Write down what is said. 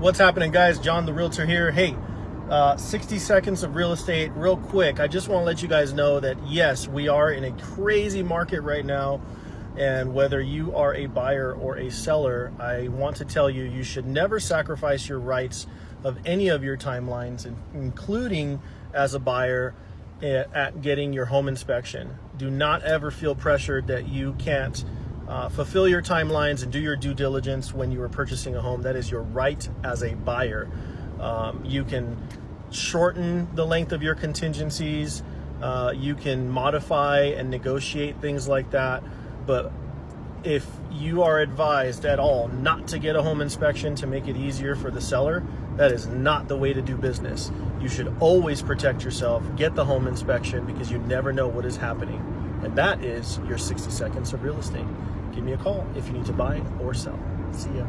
What's happening, guys? John the Realtor here. Hey, uh, 60 seconds of real estate, real quick. I just want to let you guys know that yes, we are in a crazy market right now. And whether you are a buyer or a seller, I want to tell you, you should never sacrifice your rights of any of your timelines, including as a buyer eh, at getting your home inspection. Do not ever feel pressured that you can't uh, fulfill your timelines and do your due diligence when you are purchasing a home. That is your right as a buyer. Um, you can shorten the length of your contingencies. Uh, you can modify and negotiate things like that. But if you are advised at all not to get a home inspection to make it easier for the seller, that is not the way to do business. You should always protect yourself, get the home inspection because you never know what is happening. And that is your 60 seconds of real estate. Give me a call if you need to buy or sell. See ya.